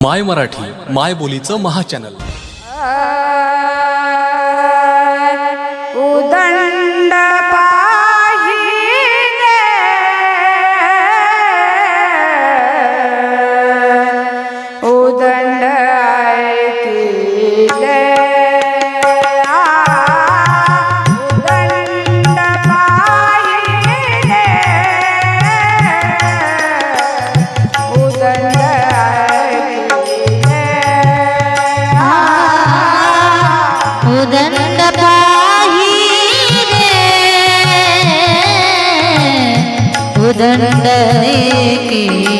my Marathi माय बोलीचं महाचॅनल के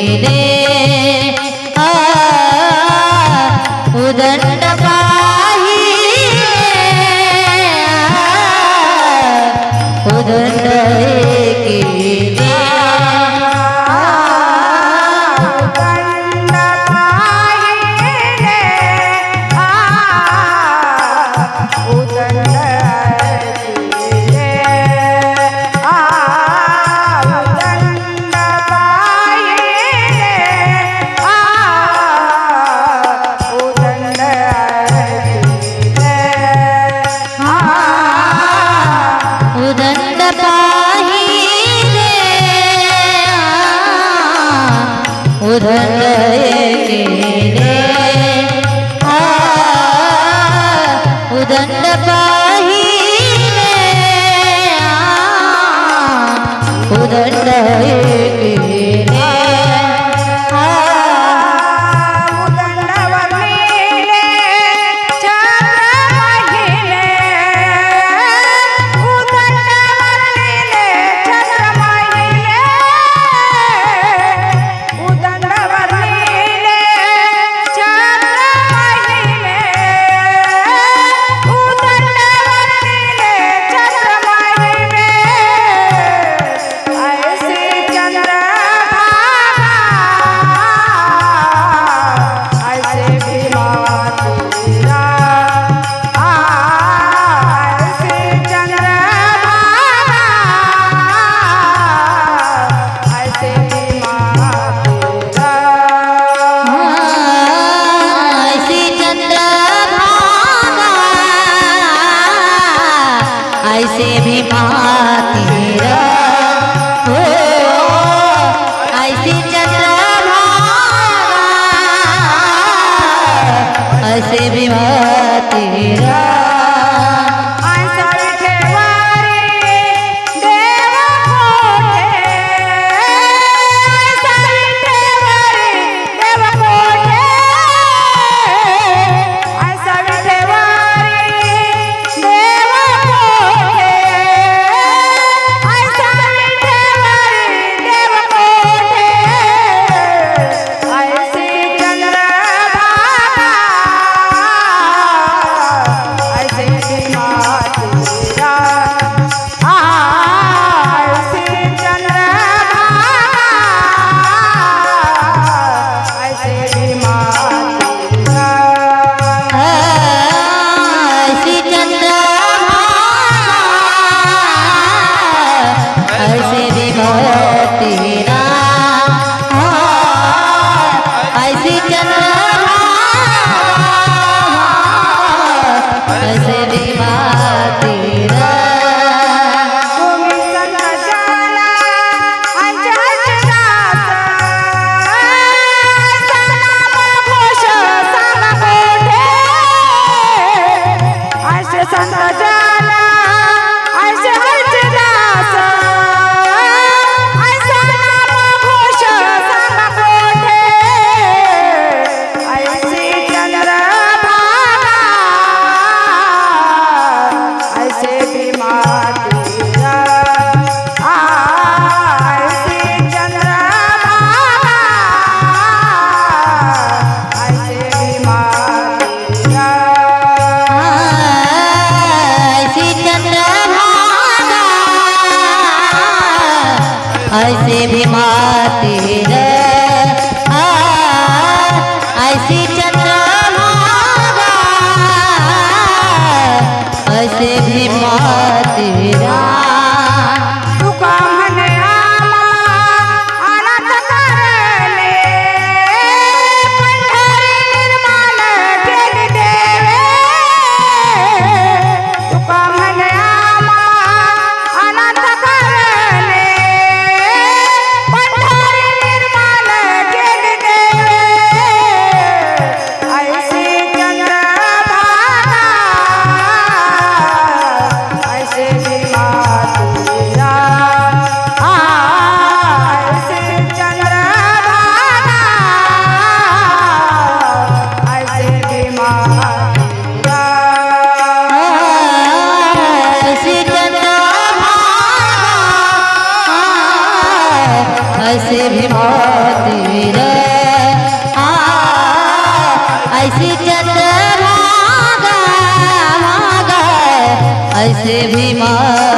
से भी बात ऐसी चंद्रमा ऐसे भी बात तेरा I Fazer ऐसे भी माँ